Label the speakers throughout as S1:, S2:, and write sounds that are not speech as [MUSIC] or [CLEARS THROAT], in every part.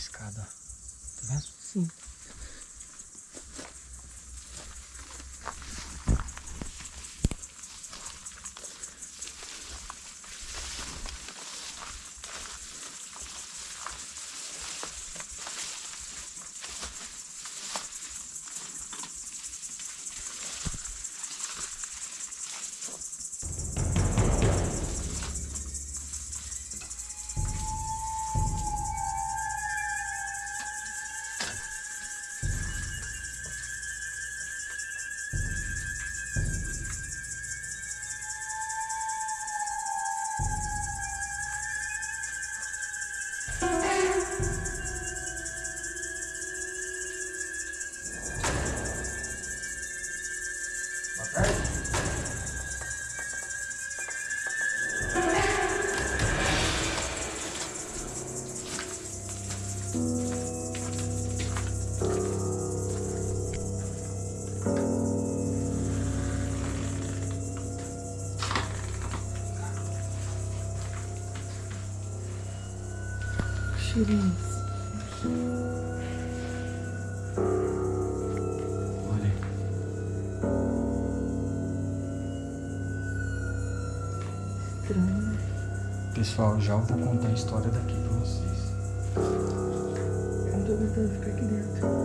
S1: escada. Tá vendo? Sim. Esse?
S2: Olha.
S1: Estranho.
S2: Pessoal, já vou contar a história daqui pra vocês.
S1: Eu não tô aguentando ficar aqui dentro.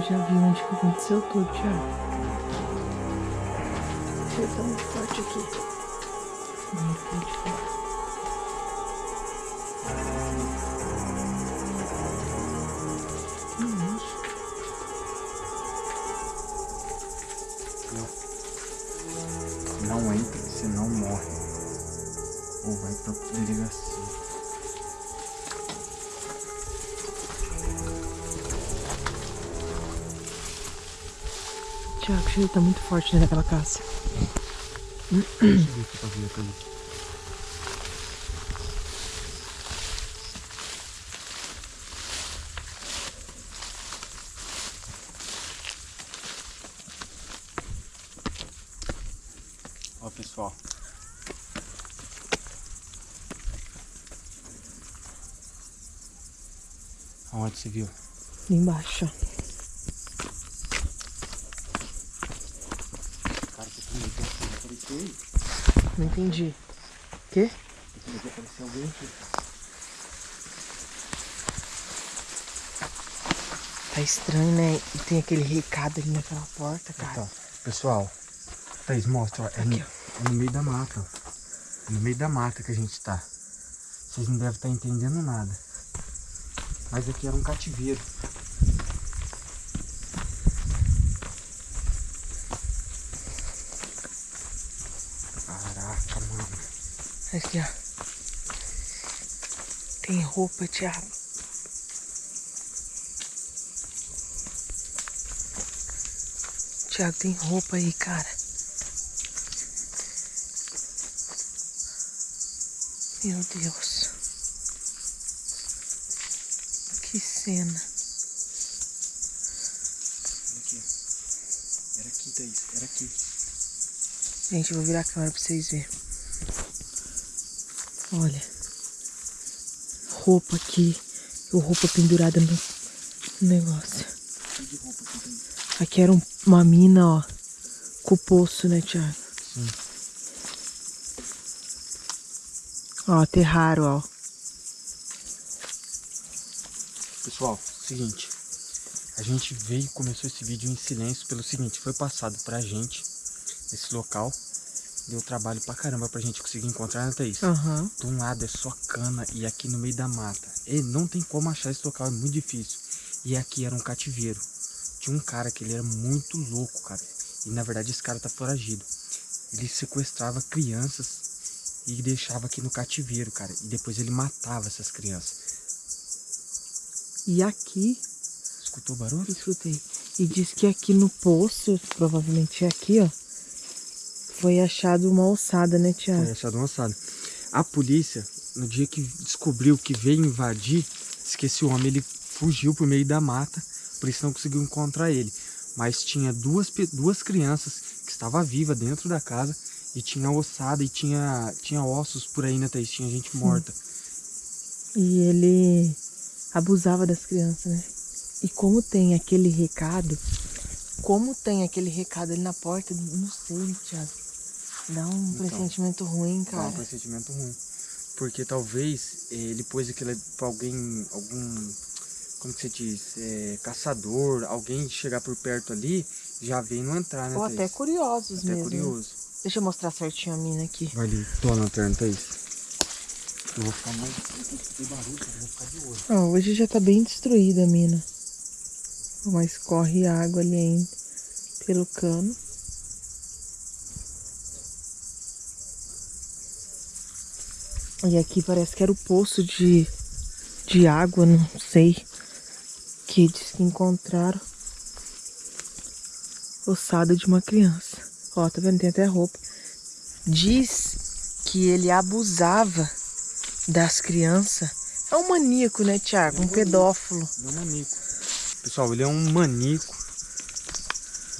S1: Eu já vi onde que aconteceu tudo, Thiago. O cheiro tá muito forte aqui. Muito forte. Que isso?
S2: Não entra, senão morre. Ou vai pra delegacia.
S1: Cheiro tá muito forte dentro daquela casa.
S2: Deixa eu ver aqui pra ver aqui. Ó, pessoal. Aonde você viu?
S1: Embaixo, ó.
S2: Cara, que bonito. Apareceu aí.
S1: Não entendi. Quê?
S2: Apareceu alguém aqui.
S1: Tá estranho, né? E tem aquele recado ali naquela porta, cara.
S2: Então, pessoal, Thaís, mostra, ó, é, no,
S1: Aqui,
S2: é no meio da mata, ó. É no meio da mata que a gente tá. Vocês não devem estar entendendo nada. Mas aqui era um cativeiro. Caraca, mano.
S1: Aqui, ó. Tem roupa, Thiago. Thiago, tem roupa aí, cara. Meu Deus. Que cena.
S2: Aqui. Era aqui, Thaís. Era aqui.
S1: Gente, eu vou virar a câmera pra vocês verem. Olha. Roupa aqui. Roupa pendurada no negócio.
S2: Aqui,
S1: era um- uma mina, ó. Com o poço, né, Thiago?
S2: Sim.
S1: Ó, aterraram, ó.
S2: Pessoal, seguinte. A gente veio e começou esse vídeo em silêncio pelo seguinte, foi passado pra gente esse local. Deu trabalho pra caramba pra gente conseguir encontrar, né, Thaís?
S1: Aham.
S2: De um lado é só cana e aqui no meio da mata. E não tem como achar esse local, é muito difícil. E aqui era um cativeiro. Tinha um cara que ele era muito louco, cara. E na verdade esse cara tá foragido. Ele sequestrava crianças e deixava aqui no cativeiro, cara. E depois ele matava essas crianças.
S1: E aqui,
S2: Escutou o barulho?
S1: escutei. E diz que aqui no poço, provavelmente é aqui, ó. Foi achado uma ossada, né, Thiago?
S2: Foi achado um ossado. A polícia, no dia que descobriu que veio invadir, disse que esse homem ele fugiu por meio da mata, por isso não conseguiu encontrar ele. Mas tinha duas, duas crianças que estavam vivas dentro da casa e tinha ossada e tinha, tinha ossos por aí, né, Thaís? Tinha gente morta.
S1: E ele abusava das crianças, né? E como tem aquele recado, como tem aquele recado ali na porta, não sei, Thiago. Dá um
S2: Então.
S1: pressentimento ruim,
S2: Dá um
S1: cara.
S2: pressentimento ruim. Porque talvez eh, ele pôs aquilo pra alguém, algum, como que você diz, Eh, caçador, alguém chegar por perto ali, já vem não entrar, né,
S1: Ou
S2: Thaís?
S1: até curiosos
S2: Até
S1: mesmo. né?
S2: curioso.
S1: Deixa eu mostrar certinho a mina aqui.
S2: Vai ali, tô na lanterna, Thaís. Eu vou ficar mais. Escutei barulho, cara, eu vou ficar de olho.
S1: Ó, hoje já tá bem destruída a mina. Mas corre água ali ainda pelo cano. E aqui parece que era o poço de, de água, não sei. Que diz que encontraram ossada de uma criança. Ó, tá vendo? Tem até roupa. Diz que ele abusava das crianças. É um maníaco, né, Tiago? Um pedófilo.
S2: Meu maníaco. Pessoal, ele é um maníaco.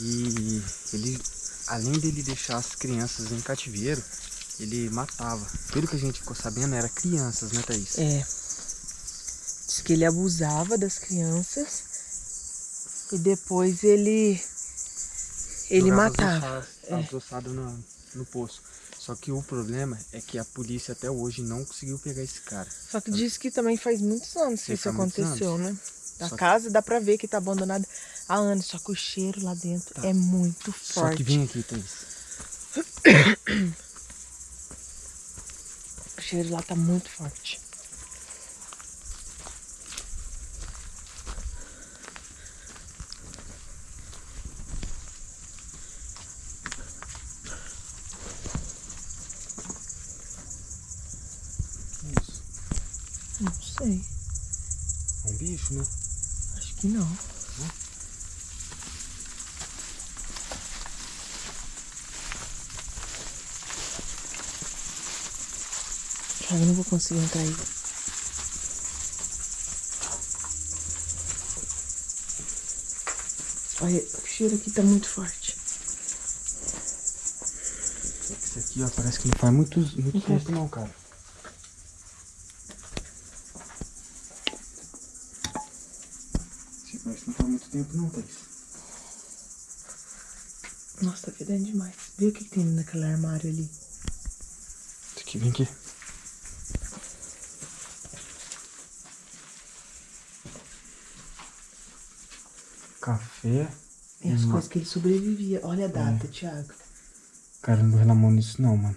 S2: E ele, além dele deixar as crianças em cativeiro, ele matava. Pelo que a gente ficou sabendo, era crianças, né, Thaís?
S1: É. Diz que ele abusava das crianças e depois ele. Ele
S2: Jogava as
S1: matava.
S2: ossadas-
S1: É.
S2: no, no poço. Só que o problema é que a polícia até hoje não conseguiu pegar esse cara.
S1: Só que diz que também faz muitos anos que isso aconteceu, né? A
S2: Só que-
S1: casa dá pra ver que tá abandonada há anos, só que o cheiro lá dentro
S2: Tá.
S1: é muito
S2: Só
S1: forte.
S2: que vem aqui, Thaís. [COUGHS]
S1: Cheiro lá tá muito forte.
S2: Que isso?
S1: Não sei.
S2: É um bicho, né?
S1: Acho que não. Eu não vou conseguir entrar aí. Olha, o cheiro aqui tá muito forte.
S2: Esse aqui, ó, parece que não faz muito, muito
S1: Uhum.
S2: tempo não, cara. Esse parece que não faz muito tempo não, Thaís.
S1: Nossa, tá fedendo demais. Vê o que, que tem naquele armário ali.
S2: Esse aqui, vem aqui. Café.
S1: E as
S2: Hum.
S1: coisas que ele sobrevivia. Olha a data, Thiago.
S2: Cara, não vou na mão nisso não, mano.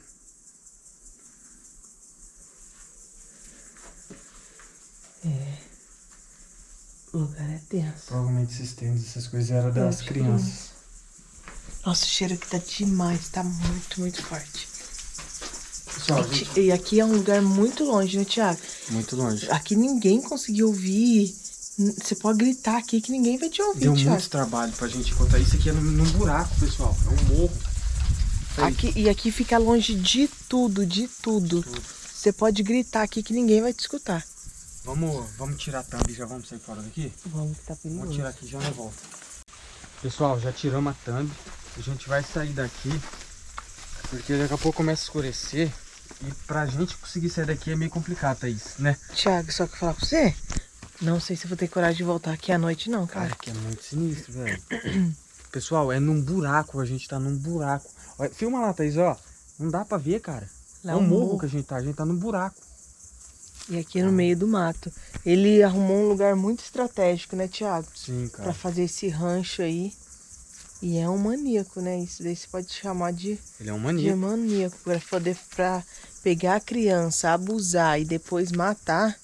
S1: O lugar é tenso.
S2: Provavelmente esses tênis, essas coisas eram das crianças.
S1: Nossa, o cheiro aqui tá demais. Tá muito, muito forte.
S2: Pessoal,
S1: E,
S2: gente,
S1: e aqui é um lugar muito longe, né, Thiago?
S2: muito longe.
S1: Aqui ninguém conseguiu ouvir. Você pode gritar aqui que ninguém vai te ouvir,
S2: Deu
S1: Thiago.
S2: muito trabalho pra gente contar. Isso aqui é num, num buraco, pessoal. É um morro. Aí,
S1: Aqui, e aqui fica longe de tudo, de tudo.
S2: tudo.
S1: Você pode gritar aqui que ninguém vai te escutar.
S2: Vamos, vamos tirar a thumb e já vamos sair fora daqui?
S1: Vamos que tá
S2: Vamos
S1: perigoso.
S2: tirar aqui e já na volta. Pessoal, já tiramos a thumb. A gente vai sair daqui. Porque daqui a pouco começa a escurecer. E pra gente conseguir sair daqui é meio complicado, Thaís, né?
S1: Thiago, só que eu falar pra você, não sei se vou ter coragem de voltar aqui à noite, não, cara.
S2: Cara, que é muito sinistro, velho. [CLEARS THROAT] Pessoal, é num buraco. A gente tá num buraco. Olha, filma lá, Thaís, ó. Não dá pra ver, cara.
S1: Lá
S2: é
S1: é
S2: um morro
S1: morro.
S2: que a gente tá. A gente tá num buraco.
S1: E aqui é no meio do mato. Ele arrumou um lugar muito estratégico, né, Thiago?
S2: Sim,
S1: Pra
S2: cara.
S1: fazer esse rancho aí. E é um maníaco, né? Isso daí você pode chamar de,
S2: Ele é um
S1: de
S2: maníaco.
S1: maníaco. Pra poder pra pegar a criança, abusar e depois matar.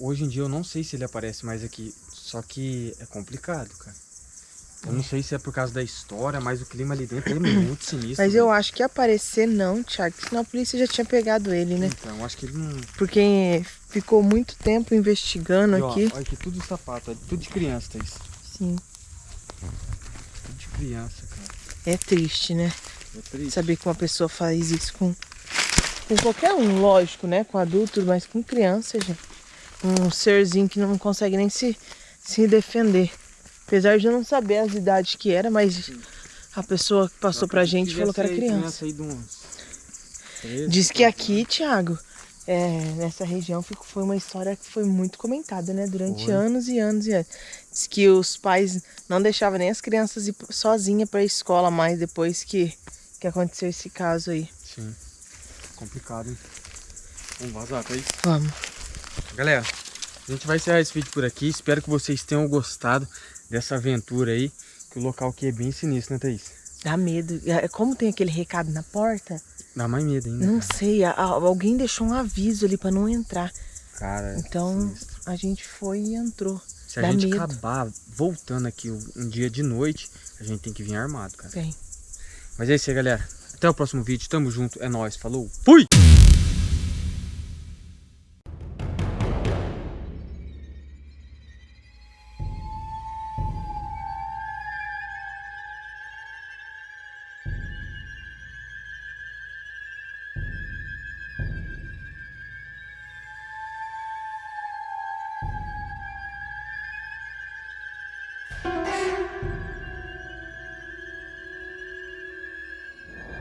S2: Hoje em dia eu não sei se ele aparece mais aqui. Só que é complicado, cara. Eu não sei se é por causa da história, mas o clima ali dentro é [CLEARS THROAT] muito sinistro.
S1: Mas eu acho que aparecer não, Thiago. Senão a polícia já tinha pegado ele, né?
S2: Então, acho que ele não.
S1: Porque ficou muito tempo investigando
S2: E, ó,
S1: aqui.
S2: Olha aqui, tudo sapato, ó, tudo de criança, Thaís.
S1: Sim.
S2: Tudo de criança, cara.
S1: É triste, né?
S2: É triste.
S1: Saber que uma pessoa faz isso com, com qualquer um, lógico, né? Com adulto, mas com criança, gente. Um serzinho que não consegue nem se, se defender. Apesar de eu não saber as idades que era, mas a pessoa que passou pra gente falou que era criança.
S2: aí de uns 13,
S1: Diz que
S2: 14
S1: aqui, Thiago, é, nessa região foi uma história que foi muito comentada, né? Durante
S2: Foi.
S1: anos e anos e anos. Diz que os pais não deixavam nem as crianças ir sozinha pra escola mais depois que, que aconteceu esse caso aí.
S2: Sim. Complicado, hein? Vamos vazar, Thaís.
S1: Vamos.
S2: Galera, a gente vai encerrar esse vídeo por aqui. Espero que vocês tenham gostado dessa aventura aí. Que o local aqui é bem sinistro, né, Thaís?
S1: Dá medo. É, Como tem aquele recado na porta,
S2: Dá mais medo ainda.
S1: não
S2: cara.
S1: sei. alguém deixou um aviso ali pra não entrar.
S2: Cara, é
S1: Então
S2: sinistro.
S1: a gente foi e entrou.
S2: Se a
S1: dá
S2: gente
S1: medo.
S2: acabar voltando aqui um dia de noite, a gente tem que vir armado, cara.
S1: Bem.
S2: Mas é isso aí, galera. Até o próximo vídeo. Tamo junto. É nóis. Falou. Fui!